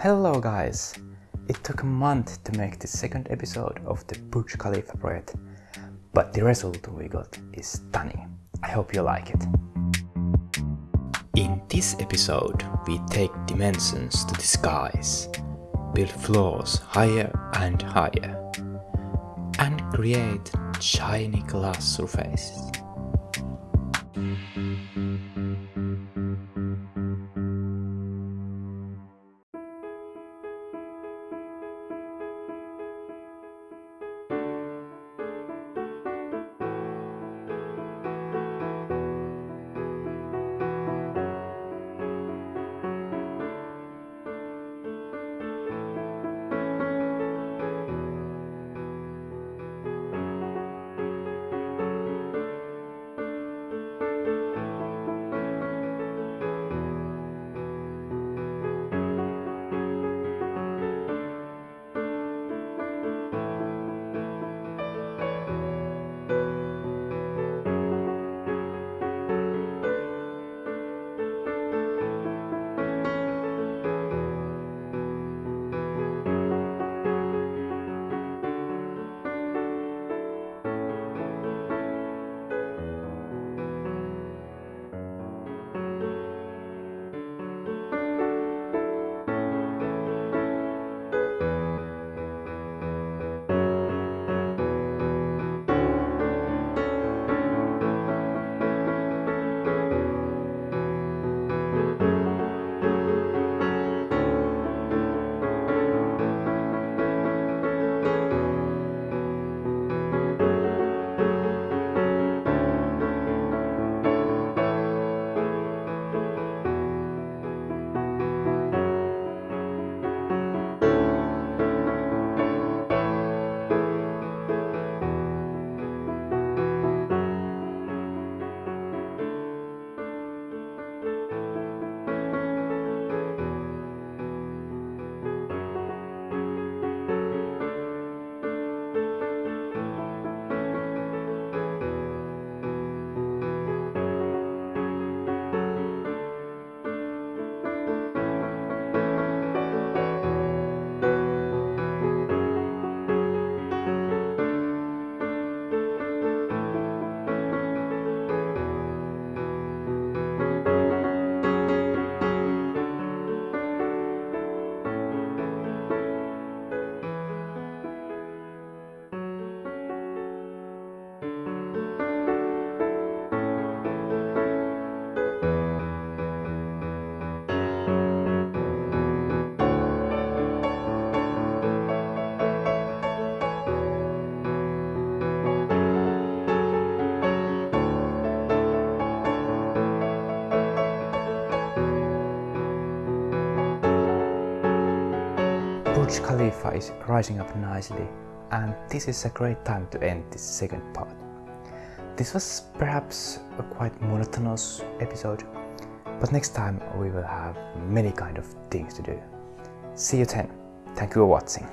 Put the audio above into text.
Hello guys! It took a month to make the second episode of the Burj Khalifa project, but the result we got is stunning. I hope you like it. In this episode, we take dimensions to the skies, build floors higher and higher, and create shiny glass surfaces. Burj Khalifa is rising up nicely and this is a great time to end this second part. This was perhaps a quite monotonous episode, but next time we will have many kind of things to do. See you then. Thank you for watching.